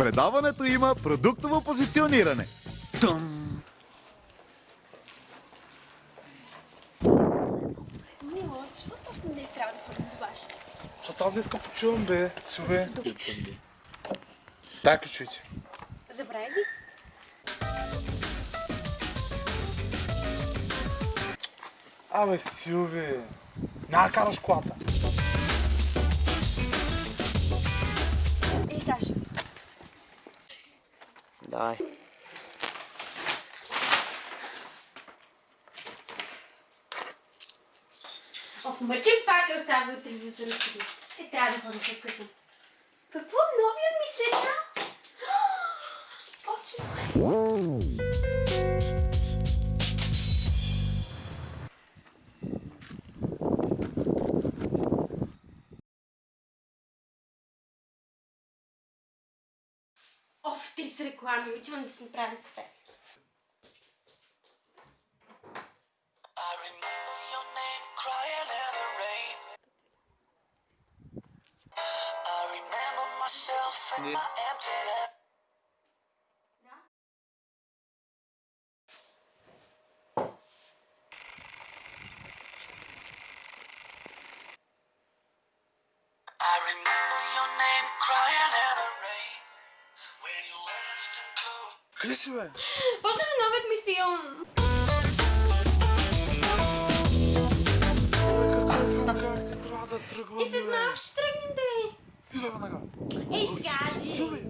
Предаването има продуктово позициониране. Мило, защо точно днес трябва да ходим до вашите? Защото аз днеска почивам, бе. Силве. Дай ключовете. Забравя ги? Абе, Силве. Няма караш колата. Ей, сега ще ви спа. Давай. Ох, мъчим пак е оставил телевизора. Си трябва да ходя след късно. Какво? Новият ми седна? Точно off O, w tej reklamy, gdzie on jest naprawdę? Yeah. Къде си, бе? Почна ли новият ми филм? И след малко ще тръгнем да е. Идва веднага. Ей! Силве.